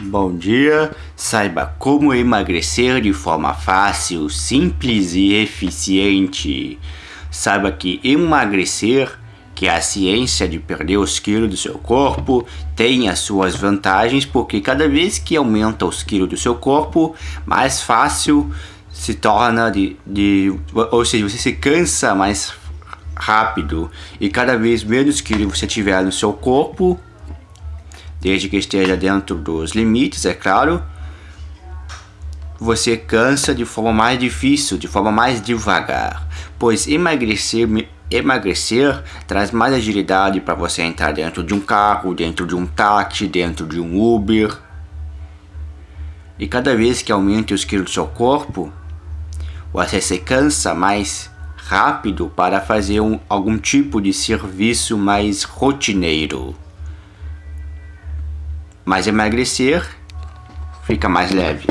Bom dia, saiba como emagrecer de forma fácil, simples e eficiente. Saiba que emagrecer, que é a ciência de perder os quilos do seu corpo, tem as suas vantagens porque cada vez que aumenta os quilos do seu corpo, mais fácil se torna de, de ou seja, você se cansa mais rápido e cada vez menos quilos você tiver no seu corpo, desde que esteja dentro dos limites, é claro, você cansa de forma mais difícil, de forma mais devagar, pois emagrecer, emagrecer traz mais agilidade para você entrar dentro de um carro, dentro de um táxi, dentro de um Uber. E cada vez que aumente os quilos do seu corpo, você se cansa mais rápido para fazer um, algum tipo de serviço mais rotineiro. Mas emagrecer fica mais leve.